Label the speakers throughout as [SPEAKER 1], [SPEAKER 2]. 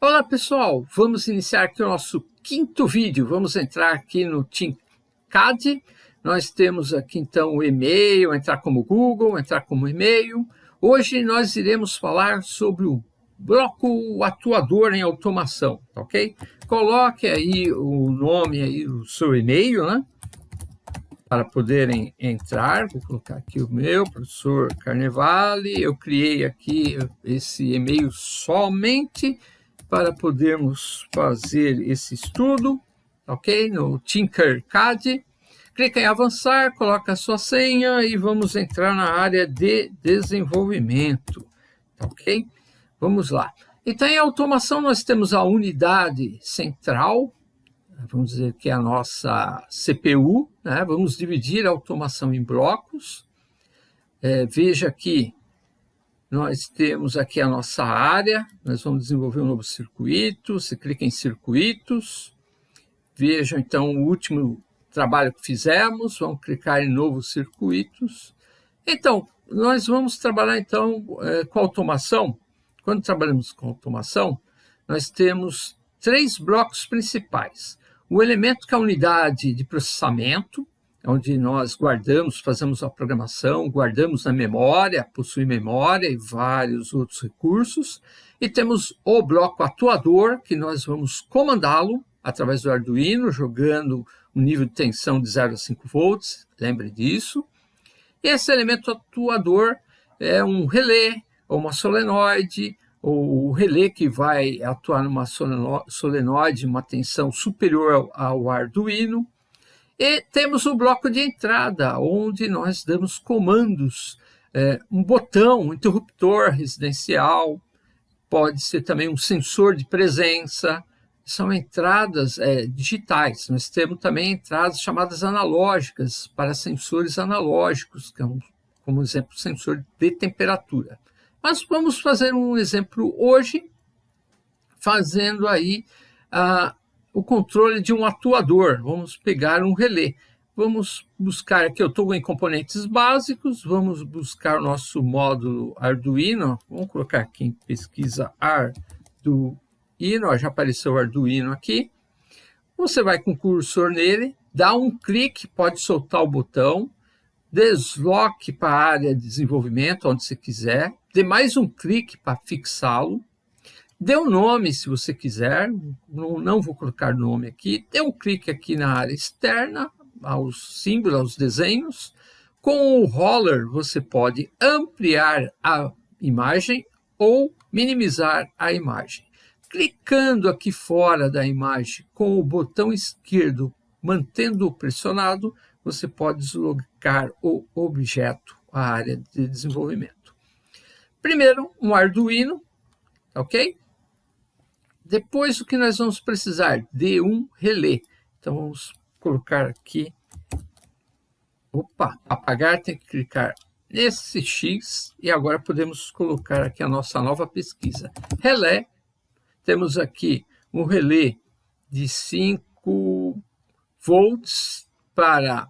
[SPEAKER 1] Olá pessoal, vamos iniciar aqui o nosso quinto vídeo. Vamos entrar aqui no TeamCAD. Nós temos aqui então o e-mail, entrar como Google, entrar como e-mail. Hoje nós iremos falar sobre o bloco atuador em automação, ok? Coloque aí o nome aí do seu e-mail, né? Para poderem entrar, vou colocar aqui o meu, professor Carnevale, eu criei aqui esse e-mail somente para podermos fazer esse estudo, ok? No Tinkercad. Clica em avançar, coloca a sua senha e vamos entrar na área de desenvolvimento, ok? Vamos lá. Então, em automação, nós temos a unidade central, vamos dizer que é a nossa CPU, né? vamos dividir a automação em blocos. É, veja aqui, nós temos aqui a nossa área, nós vamos desenvolver um novo circuito, você clica em circuitos, veja então o último trabalho que fizemos, vamos clicar em novos circuitos. Então, nós vamos trabalhar então é, com automação. Quando trabalhamos com automação, nós temos três blocos principais. O elemento que é a unidade de processamento, onde nós guardamos, fazemos a programação, guardamos na memória, possui memória e vários outros recursos. E temos o bloco atuador, que nós vamos comandá-lo através do Arduino, jogando um nível de tensão de 0 a 5 volts, lembre disso. Esse elemento atuador é um relé, ou uma solenoide, ou o relé que vai atuar numa solenoide, uma tensão superior ao Arduino. E temos o bloco de entrada, onde nós damos comandos, é, um botão, um interruptor residencial, pode ser também um sensor de presença, são entradas é, digitais. Nós temos também entradas chamadas analógicas para sensores analógicos, que é um, como exemplo, sensor de temperatura. Mas vamos fazer um exemplo hoje, fazendo aí ah, o controle de um atuador. Vamos pegar um relé. Vamos buscar aqui, eu estou em componentes básicos, vamos buscar o nosso módulo Arduino. Vamos colocar aqui em pesquisa Arduino já apareceu o Arduino aqui. Você vai com o cursor nele, dá um clique, pode soltar o botão, desloque para a área de desenvolvimento, onde você quiser, dê mais um clique para fixá-lo, dê um nome se você quiser, não, não vou colocar nome aqui, dê um clique aqui na área externa, aos símbolos, aos desenhos, com o roller você pode ampliar a imagem ou minimizar a imagem. Clicando aqui fora da imagem com o botão esquerdo, mantendo-o pressionado, você pode deslocar o objeto à área de desenvolvimento. Primeiro, um Arduino, ok? Depois, o que nós vamos precisar? De um relé. Então, vamos colocar aqui. Opa, apagar, tem que clicar nesse X e agora podemos colocar aqui a nossa nova pesquisa. Relé temos aqui um relé de 5 volts para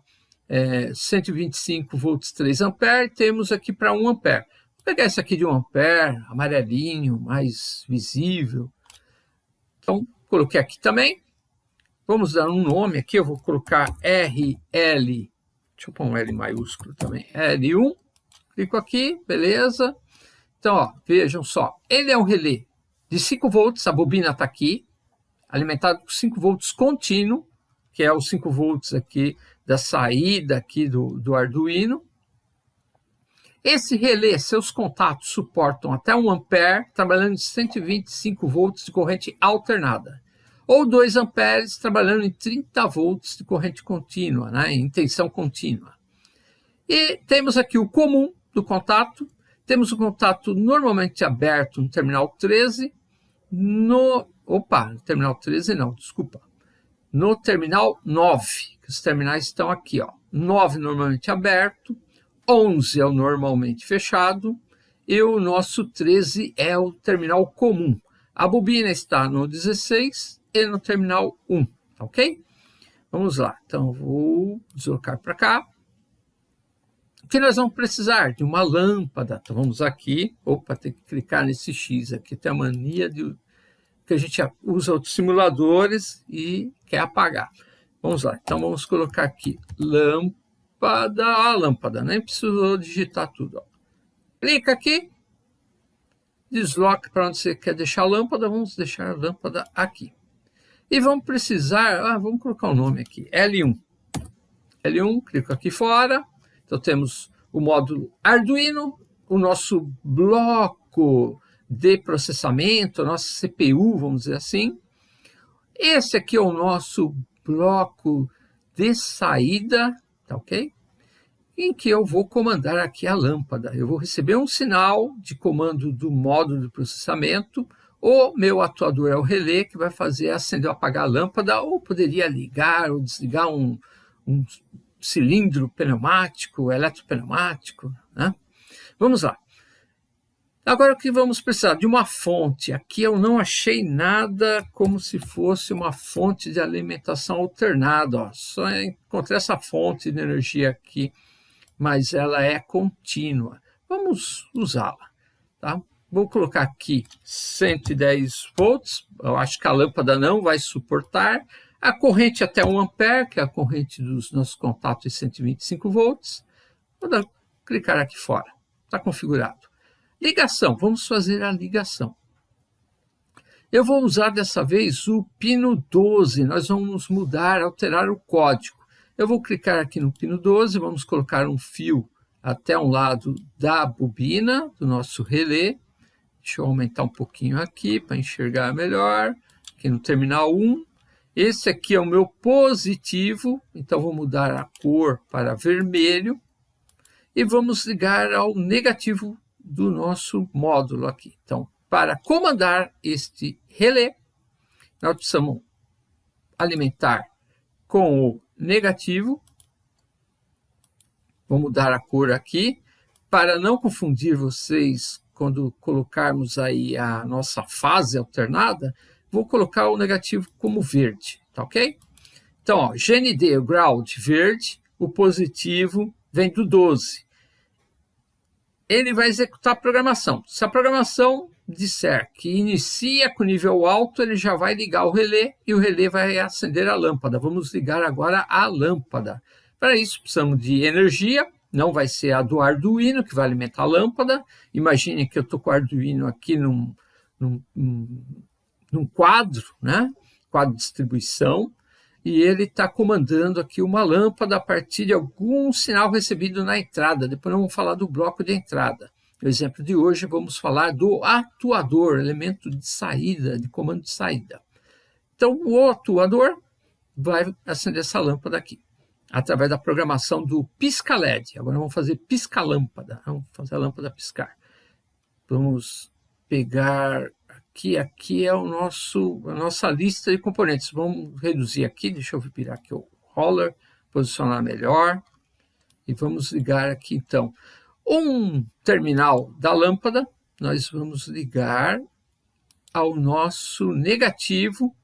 [SPEAKER 1] é, 125 volts 3 ampere, temos aqui para 1 ampere. Vou pegar esse aqui de 1 ampere, amarelinho, mais visível. Então, coloquei aqui também. Vamos dar um nome aqui, eu vou colocar RL, deixa eu pôr um L maiúsculo também, L1. Clico aqui, beleza. Então, ó, vejam só, ele é um relé de 5 volts, a bobina está aqui, alimentado com 5 volts contínuo, que é os 5 volts aqui da saída aqui do, do Arduino. Esse relé, seus contatos suportam até 1 ampere, trabalhando em 125 volts de corrente alternada. Ou 2 amperes, trabalhando em 30 volts de corrente contínua, né, em tensão contínua. E temos aqui o comum do contato, temos o contato normalmente aberto no terminal 13, no, opa, terminal 13 não, desculpa. No terminal 9, que os terminais estão aqui, ó. 9 normalmente aberto, 11 é o normalmente fechado, e o nosso 13 é o terminal comum. A bobina está no 16 e no terminal 1, ok? Vamos lá, então vou deslocar para cá. O que nós vamos precisar? De uma lâmpada. Então vamos aqui, opa, tem que clicar nesse X aqui, tem a mania de que a gente usa outros simuladores e quer apagar. Vamos lá, então vamos colocar aqui lâmpada, a lâmpada, nem precisou digitar tudo. Ó. Clica aqui, desloca para onde você quer deixar a lâmpada, vamos deixar a lâmpada aqui. E vamos precisar, ah, vamos colocar o um nome aqui, L1. L1, clico aqui fora, então temos o módulo Arduino, o nosso bloco de processamento, a nossa CPU, vamos dizer assim. Esse aqui é o nosso bloco de saída, tá ok? Em que eu vou comandar aqui a lâmpada. Eu vou receber um sinal de comando do módulo de processamento, o meu atuador é o relé, que vai fazer acender ou apagar a lâmpada, ou poderia ligar ou desligar um, um cilindro pneumático, eletropneumático. Né? Vamos lá. Agora o que vamos precisar? De uma fonte. Aqui eu não achei nada como se fosse uma fonte de alimentação alternada. Ó. Só encontrei essa fonte de energia aqui, mas ela é contínua. Vamos usá-la. Tá? Vou colocar aqui 110 volts. Eu acho que a lâmpada não vai suportar. A corrente até 1 ampere, que é a corrente dos nossos contatos de 125 volts. Vou dar, clicar aqui fora. Está configurado. Ligação, vamos fazer a ligação. Eu vou usar dessa vez o pino 12, nós vamos mudar, alterar o código. Eu vou clicar aqui no pino 12, vamos colocar um fio até um lado da bobina do nosso relé. Deixa eu aumentar um pouquinho aqui para enxergar melhor. Aqui no terminal 1. Esse aqui é o meu positivo, então vou mudar a cor para vermelho. E vamos ligar ao negativo do nosso módulo aqui. Então, para comandar este relé, nós precisamos alimentar com o negativo. Vou mudar a cor aqui, para não confundir vocês quando colocarmos aí a nossa fase alternada, vou colocar o negativo como verde, tá ok? Então, ó, GND, o ground verde, o positivo vem do 12 ele vai executar a programação. Se a programação disser que inicia com nível alto, ele já vai ligar o relé e o relé vai acender a lâmpada. Vamos ligar agora a lâmpada. Para isso, precisamos de energia, não vai ser a do Arduino que vai alimentar a lâmpada. Imagine que eu estou com o Arduino aqui num, num, num quadro, né? quadro de distribuição, e ele está comandando aqui uma lâmpada a partir de algum sinal recebido na entrada. Depois vamos falar do bloco de entrada. No exemplo de hoje, vamos falar do atuador, elemento de saída, de comando de saída. Então, o atuador vai acender essa lâmpada aqui, através da programação do pisca-LED. Agora vamos fazer pisca-lâmpada, vamos fazer a lâmpada piscar. Vamos pegar que aqui é o nosso, a nossa lista de componentes. Vamos reduzir aqui, deixa eu virar aqui o roller, posicionar melhor. E vamos ligar aqui, então, um terminal da lâmpada. Nós vamos ligar ao nosso negativo.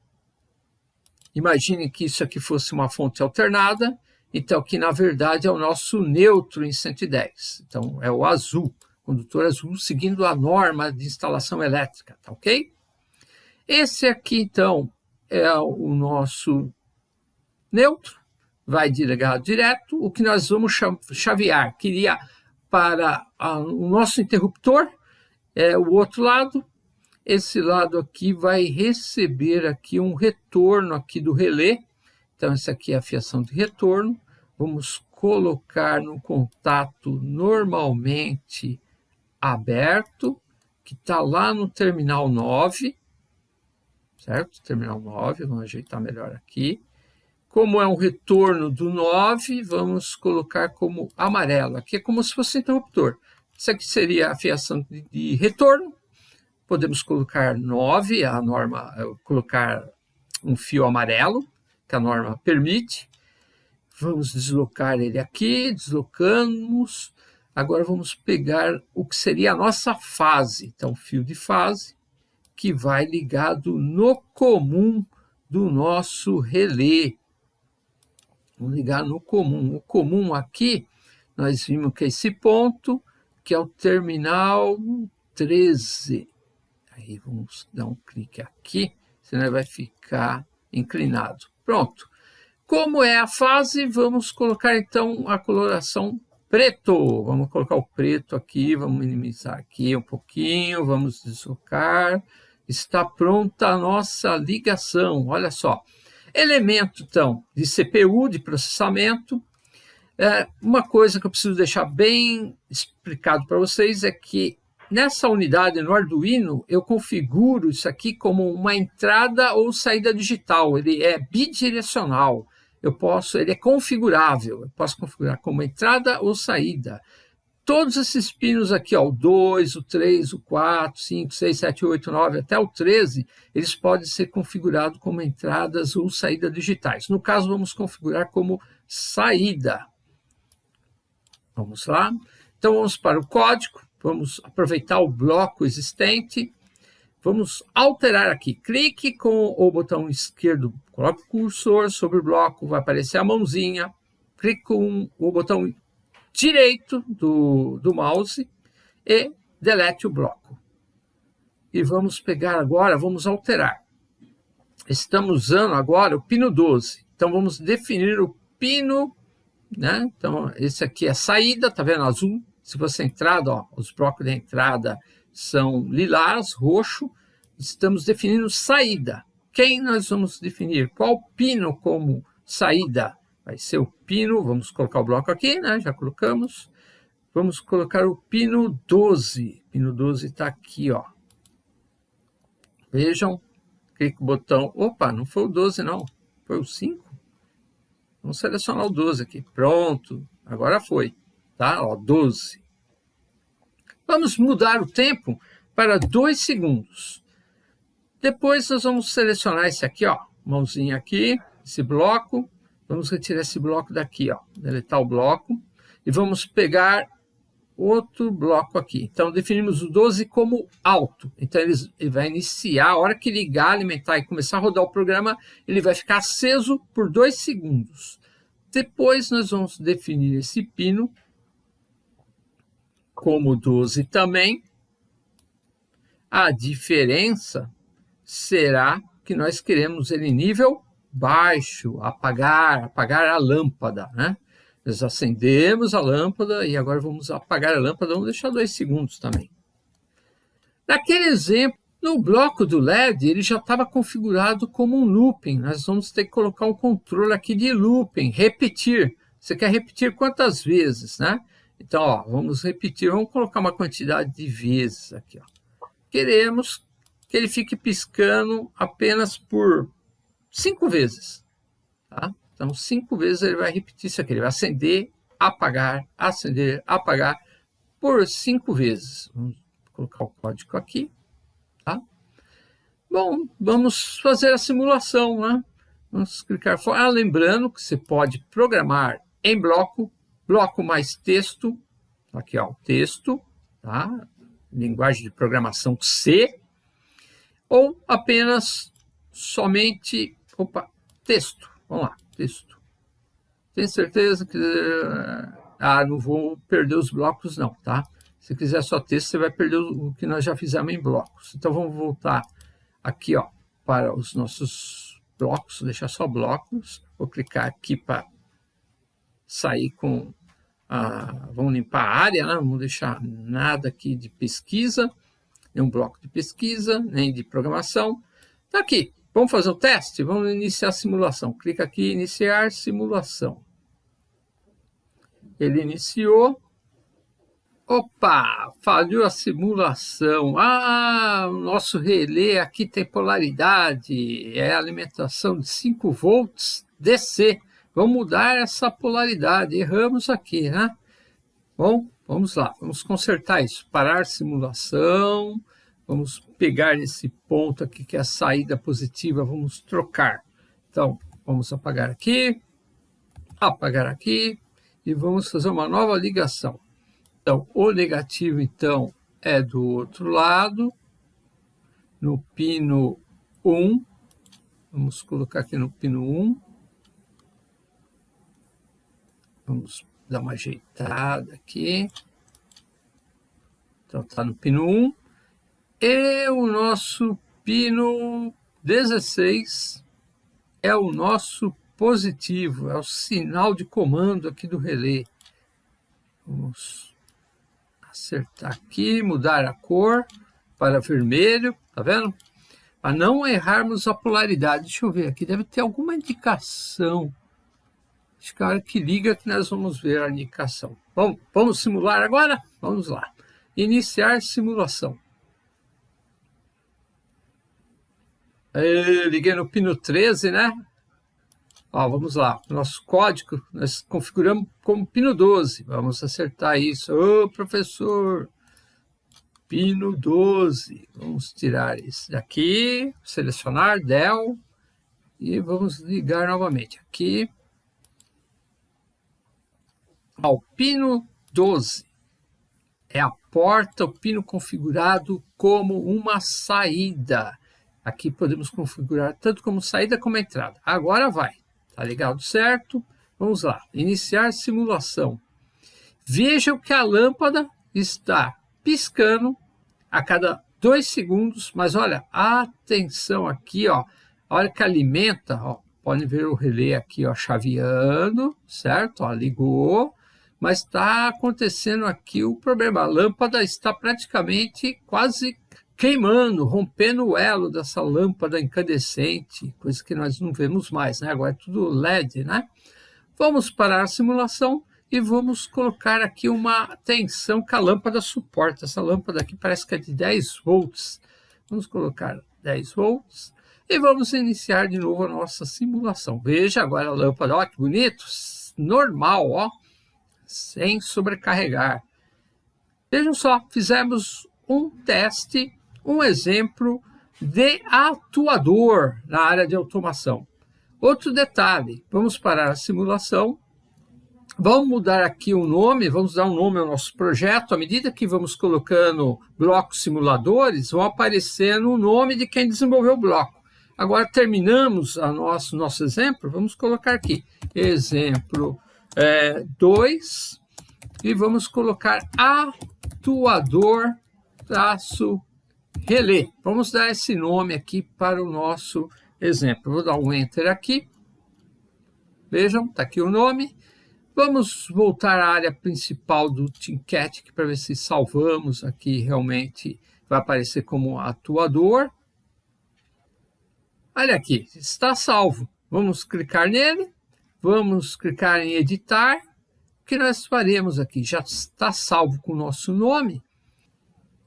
[SPEAKER 1] Imagine que isso aqui fosse uma fonte alternada. Então, que na verdade é o nosso neutro em 110. Então, é o azul condutor azul, seguindo a norma de instalação elétrica, tá ok? Esse aqui, então, é o nosso neutro, vai ligar direto. O que nós vamos chavear, queria para a, o nosso interruptor, é o outro lado. Esse lado aqui vai receber aqui um retorno aqui do relé. Então, essa aqui é a fiação de retorno. Vamos colocar no contato normalmente aberto, que está lá no terminal 9, certo? Terminal 9, vamos ajeitar melhor aqui. Como é um retorno do 9, vamos colocar como amarelo. Aqui é como se fosse interruptor. Isso aqui seria a fiação de, retorno. Podemos colocar 9, a norma, colocar um fio amarelo, que a norma permite. Vamos deslocar ele aqui, deslocamos, Agora vamos pegar o que seria a nossa fase. Então, fio de fase, que vai ligado no comum do nosso relé. Vamos ligar no comum. O comum aqui, nós vimos que é esse ponto, que é o terminal 13. Aí vamos dar um clique aqui. senão ele vai ficar inclinado. Pronto. Como é a fase, vamos colocar então a coloração preto. Vamos colocar o preto aqui, vamos minimizar aqui um pouquinho, vamos deslocar. Está pronta a nossa ligação, olha só. Elemento, então, de CPU, de processamento. É, uma coisa que eu preciso deixar bem explicado para vocês é que nessa unidade no Arduino, eu configuro isso aqui como uma entrada ou saída digital. Ele é bidirecional eu posso, ele é configurável, eu posso configurar como entrada ou saída. Todos esses pinos aqui, ó, o 2, o 3, o 4, 5, 6, 7, 8, 9, até o 13, eles podem ser configurados como entradas ou saída digitais. No caso, vamos configurar como saída. Vamos lá. Então, vamos para o código, vamos aproveitar o bloco existente, Vamos alterar aqui. Clique com o botão esquerdo, coloque o cursor sobre o bloco, vai aparecer a mãozinha. Clique com o botão direito do, do mouse e delete o bloco. E vamos pegar agora, vamos alterar. Estamos usando agora o pino 12. Então, vamos definir o pino, né? Então, esse aqui é a saída, tá vendo azul? Se você entrada, ó, os blocos de entrada são lilás, roxo, estamos definindo saída. Quem nós vamos definir? Qual pino como saída? Vai ser o pino, vamos colocar o bloco aqui, né? Já colocamos. Vamos colocar o pino 12. Pino 12 está aqui, ó. Vejam, clique no botão. Opa, não foi o 12, não. Foi o 5. Vamos selecionar o 12 aqui. Pronto, agora foi. Tá? Ó, 12. Vamos mudar o tempo para 2 segundos. Depois nós vamos selecionar esse aqui, ó, mãozinha aqui, esse bloco. Vamos retirar esse bloco daqui, ó, deletar o bloco. E vamos pegar outro bloco aqui. Então, definimos o 12 como alto. Então, ele, vai iniciar, a hora que ligar, alimentar e começar a rodar o programa, ele vai ficar aceso por dois segundos. Depois, nós vamos definir esse pino como 12 também. A diferença será que nós queremos ele em nível baixo, apagar, apagar a lâmpada, né? Nós acendemos a lâmpada e agora vamos apagar a lâmpada, vamos deixar dois segundos também. Naquele exemplo, no bloco do LED, ele já estava configurado como um looping. Nós vamos ter que colocar um controle aqui de looping, repetir. Você quer repetir quantas vezes, né? Então, ó, vamos repetir, vamos colocar uma quantidade de vezes aqui. Ó. Queremos que ele fique piscando apenas por cinco vezes. Tá? Então, cinco vezes ele vai repetir isso aqui. Ele vai acender, apagar, acender, apagar por cinco vezes. Vamos colocar o código aqui. Tá? Bom, vamos fazer a simulação. Né? Vamos clicar fora. Ah, lembrando que você pode programar em bloco bloco mais texto, aqui ó, texto, tá? linguagem de programação C, ou apenas somente, opa, texto, vamos lá, texto. Tem certeza que, ah, não vou perder os blocos não, tá? Se quiser só texto, você vai perder o que nós já fizemos em blocos. Então, vamos voltar aqui, ó, para os nossos blocos, deixar só blocos. Vou clicar aqui para sair com vamos limpar a área, né? deixar nada aqui de pesquisa, nenhum bloco de pesquisa, nem de programação. Está aqui, vamos fazer o teste? Vamos iniciar a simulação. Clica aqui, iniciar simulação. Ele iniciou. Opa, falhou a simulação. Ah, o nosso relé aqui tem polaridade, é alimentação de 5 volts DC. Vamos mudar essa polaridade. Erramos aqui, né? Bom, vamos lá. Vamos consertar isso. Parar simulação. Vamos pegar esse ponto aqui, que é a saída positiva. Vamos trocar. Então, vamos apagar aqui. Apagar aqui. E vamos fazer uma nova ligação. Então, o negativo, então, é do outro lado. No pino 1. Vamos colocar aqui no pino 1 Vamos dar uma ajeitada aqui. Então, está no pino 1. E o nosso pino 16 é o nosso positivo, é o sinal de comando aqui do relé. Vamos acertar aqui, mudar a cor para vermelho, tá vendo? Para não errarmos a polaridade. Deixa eu ver aqui, deve ter alguma indicação. Acho que a hora que liga que nós vamos ver a indicação. Bom, vamos simular agora? Vamos lá. Iniciar simulação. Eu liguei no pino 13, né? Ó, vamos lá, nosso código nós configuramos como pino 12. Vamos acertar isso. Ô, professor, pino 12. Vamos tirar esse daqui, selecionar del e vamos ligar novamente. Aqui, ao pino 12. É a porta, o pino configurado como uma saída. Aqui podemos configurar tanto como saída como entrada. Agora vai. Tá ligado certo? Vamos lá. Iniciar simulação. Vejam que a lâmpada está piscando a cada dois segundos, mas olha, atenção aqui, ó, a hora que alimenta, ó, podem ver o relé aqui, ó, chaveando, certo? Ó, ligou, mas está acontecendo aqui o problema, a lâmpada está praticamente quase queimando, rompendo o elo dessa lâmpada incandescente, coisa que nós não vemos mais, né? Agora é tudo LED, né? Vamos parar a simulação e vamos colocar aqui uma tensão que a lâmpada suporta. Essa lâmpada aqui parece que é de 10 volts. Vamos colocar 10 volts e vamos iniciar de novo a nossa simulação. Veja agora a lâmpada, ó que bonito, normal, ó, sem sobrecarregar. Vejam só, fizemos um teste um exemplo de atuador na área de automação. Outro detalhe, vamos parar a simulação, vamos mudar aqui o nome, vamos dar um nome ao nosso projeto, à medida que vamos colocando blocos simuladores, vão aparecendo o nome de quem desenvolveu o bloco. Agora terminamos a nosso, nosso exemplo, vamos colocar aqui, exemplo 2, é, e vamos colocar atuador traço relé. Vamos dar esse nome aqui para o nosso exemplo. Vou dar um Enter aqui. Vejam, está aqui o nome. Vamos voltar à área principal do Tincat para ver se salvamos aqui realmente. Vai aparecer como atuador. Olha aqui, está salvo. Vamos clicar nele. Vamos clicar em editar. O que nós faremos aqui? Já está salvo com o nosso nome.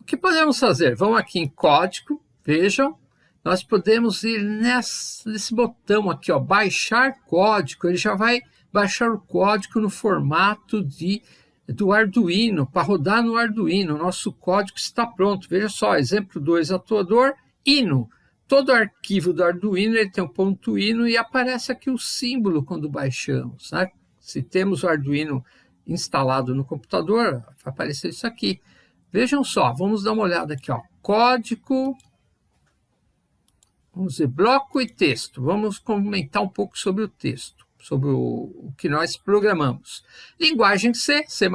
[SPEAKER 1] O que podemos fazer? Vamos aqui em código, vejam, nós podemos ir nesse, nesse botão aqui, ó, baixar código, ele já vai baixar o código no formato de, do Arduino, para rodar no Arduino, nosso código está pronto, veja só, exemplo 2, atuador, ino, todo arquivo do Arduino ele tem um ponto ino e aparece aqui o símbolo quando baixamos, né? se temos o Arduino instalado no computador, vai aparecer isso aqui, Vejam só, vamos dar uma olhada aqui, ó. Código, vamos ver, bloco e texto. Vamos comentar um pouco sobre o texto, sobre o, o que nós programamos. Linguagem C, C++,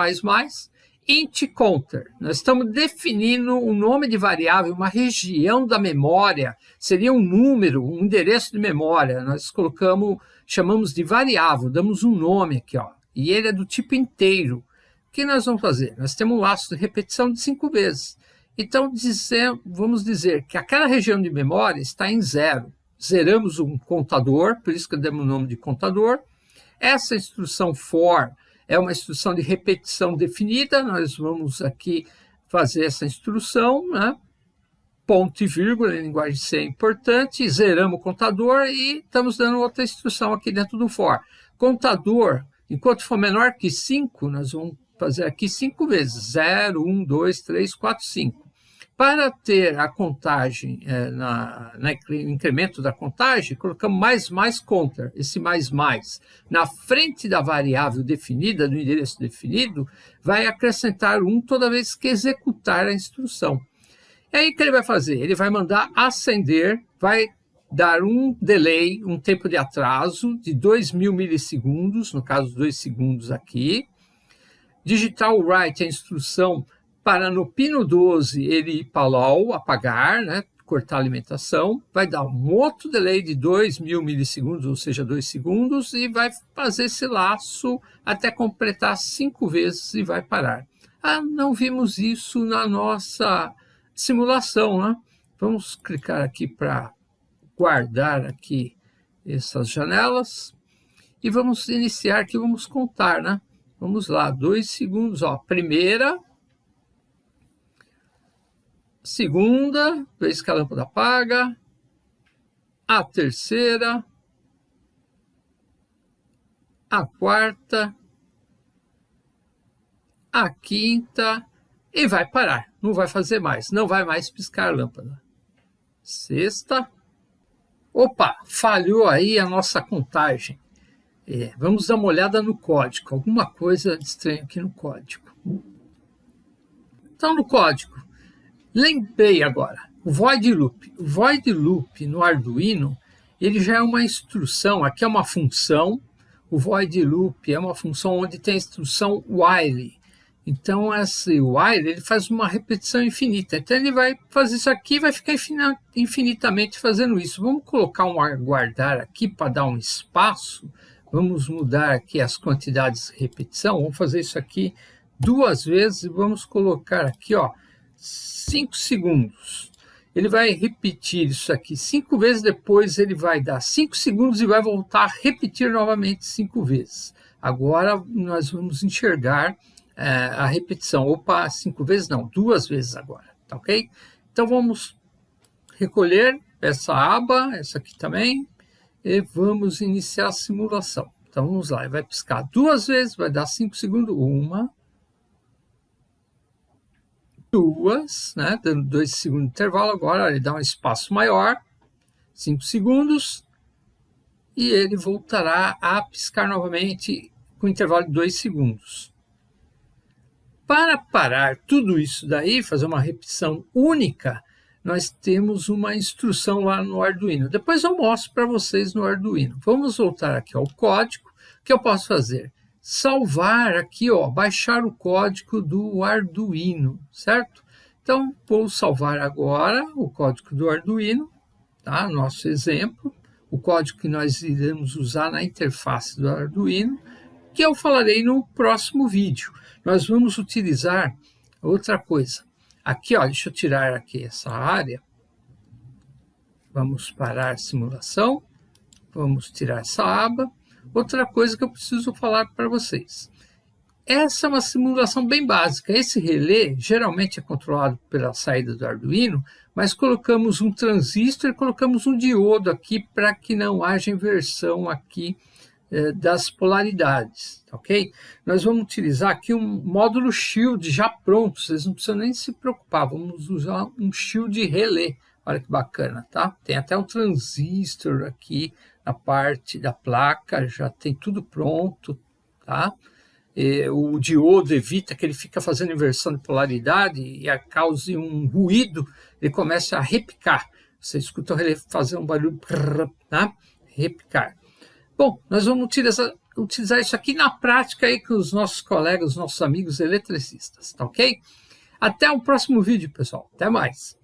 [SPEAKER 1] int counter. Nós estamos definindo um nome de variável, uma região da memória, seria um número, um endereço de memória. Nós colocamos, chamamos de variável, damos um nome aqui, ó. E ele é do tipo inteiro. O que nós vamos fazer? Nós temos um laço de repetição de cinco vezes. Então, dizer, vamos dizer que aquela região de memória está em zero. Zeramos um contador, por isso que demos o nome de contador. Essa instrução for é uma instrução de repetição definida. Nós vamos aqui fazer essa instrução, né? ponto e vírgula, em linguagem C é importante, zeramos o contador e estamos dando outra instrução aqui dentro do for. Contador, enquanto for menor que 5, nós vamos fazer aqui cinco vezes, 0, 1, 2, 3, 4, 5. Para ter a contagem, é, na, na, incremento da contagem, colocamos mais mais counter, esse mais mais. Na frente da variável definida, do endereço definido, vai acrescentar 1 toda vez que executar a instrução. E aí o que ele vai fazer? Ele vai mandar acender, vai dar um delay, um tempo de atraso de 2.000 milissegundos, no caso 2 segundos aqui, Digital write a instrução para no pino 12 ele LOL, apagar, né? cortar a alimentação, vai dar um outro delay de 2 mil milissegundos, ou seja, 2 segundos, e vai fazer esse laço até completar cinco vezes e vai parar. Ah, não vimos isso na nossa simulação, né? Vamos clicar aqui para guardar aqui essas janelas e vamos iniciar aqui, vamos contar, né? Vamos lá, dois segundos, ó, primeira, segunda, vez que a lâmpada apaga, a terceira, a quarta, a quinta. E vai parar, não vai fazer mais, não vai mais piscar a lâmpada. Sexta, opa, falhou aí a nossa contagem. É, vamos dar uma olhada no código, alguma coisa estranha aqui no código. Então, no código, lembrei agora, o void loop. O void loop no Arduino, ele já é uma instrução, aqui é uma função, o void loop é uma função onde tem a instrução while. Então, esse while ele faz uma repetição infinita. Então, ele vai fazer isso aqui e vai ficar infinitamente fazendo isso. Vamos colocar um aguardar aqui para dar um espaço Vamos mudar aqui as quantidades de repetição. Vamos fazer isso aqui duas vezes e vamos colocar aqui, ó, 5 segundos. Ele vai repetir isso aqui cinco vezes, depois ele vai dar 5 segundos e vai voltar a repetir novamente cinco vezes. Agora nós vamos enxergar é, a repetição. Opa, cinco vezes não, duas vezes agora, tá ok? Então vamos recolher essa aba, essa aqui também, e vamos iniciar a simulação. Então vamos lá, ele vai piscar duas vezes, vai dar 5 segundos, uma, duas, né, dando dois segundos de intervalo, agora ele dá um espaço maior, 5 segundos, e ele voltará a piscar novamente com intervalo de 2 segundos. Para parar tudo isso daí, fazer uma repetição única, nós temos uma instrução lá no Arduino. Depois eu mostro para vocês no Arduino. Vamos voltar aqui ao código. O que eu posso fazer? Salvar aqui, ó, baixar o código do Arduino, certo? Então, vou salvar agora o código do Arduino, tá? Nosso exemplo, o código que nós iremos usar na interface do Arduino, que eu falarei no próximo vídeo. Nós vamos utilizar outra coisa. Aqui, ó, deixa eu tirar aqui essa área. Vamos parar a simulação. Vamos tirar essa aba. Outra coisa que eu preciso falar para vocês. Essa é uma simulação bem básica. Esse relé geralmente é controlado pela saída do Arduino, mas colocamos um transistor e colocamos um diodo aqui para que não haja inversão aqui eh, das polaridades, ok? Nós vamos utilizar aqui um módulo shield já pronto, vocês não precisam nem se preocupar, vamos usar um shield relé, olha que bacana, tá? Tem até um transistor aqui na parte da placa, já tem tudo pronto, tá? E o diodo evita que ele fica fazendo inversão de polaridade e a cause um ruído, ele começa a repicar. Você escuta relé fazer um barulho, tá? repicar. Bom, nós vamos utilizar, utilizar isso aqui na prática aí com os nossos colegas, os nossos amigos eletricistas, tá ok? Até o próximo vídeo, pessoal. Até mais.